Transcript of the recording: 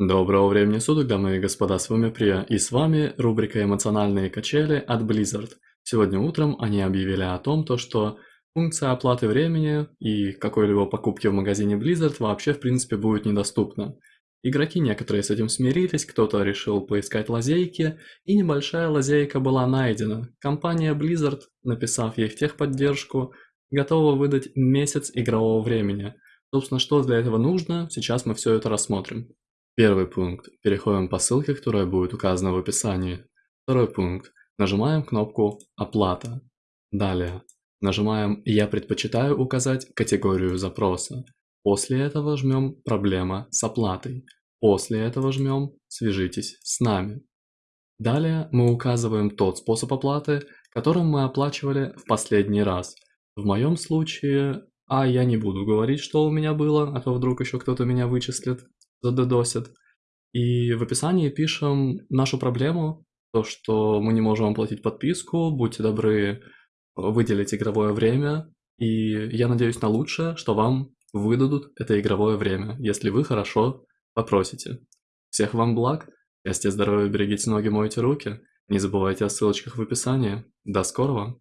Доброго времени суток, дамы и господа, с вами Прия, и с вами рубрика «Эмоциональные качели» от Blizzard. Сегодня утром они объявили о том, то, что функция оплаты времени и какой-либо покупки в магазине Blizzard вообще в принципе будет недоступна. Игроки некоторые с этим смирились, кто-то решил поискать лазейки, и небольшая лазейка была найдена. Компания Blizzard, написав ей в техподдержку, готова выдать месяц игрового времени. Собственно, что для этого нужно, сейчас мы все это рассмотрим. Первый пункт. Переходим по ссылке, которая будет указана в описании. Второй пункт. Нажимаем кнопку «Оплата». Далее. Нажимаем «Я предпочитаю указать категорию запроса». После этого жмем «Проблема с оплатой». После этого жмем «Свяжитесь с нами». Далее мы указываем тот способ оплаты, которым мы оплачивали в последний раз. В моем случае, а я не буду говорить, что у меня было, а то вдруг еще кто-то меня вычислит задедосит. И в описании пишем нашу проблему, то, что мы не можем оплатить подписку, будьте добры выделить игровое время, и я надеюсь на лучшее, что вам выдадут это игровое время, если вы хорошо попросите. Всех вам благ, счастья, здоровья, берегите ноги, мойте руки, не забывайте о ссылочках в описании. До скорого!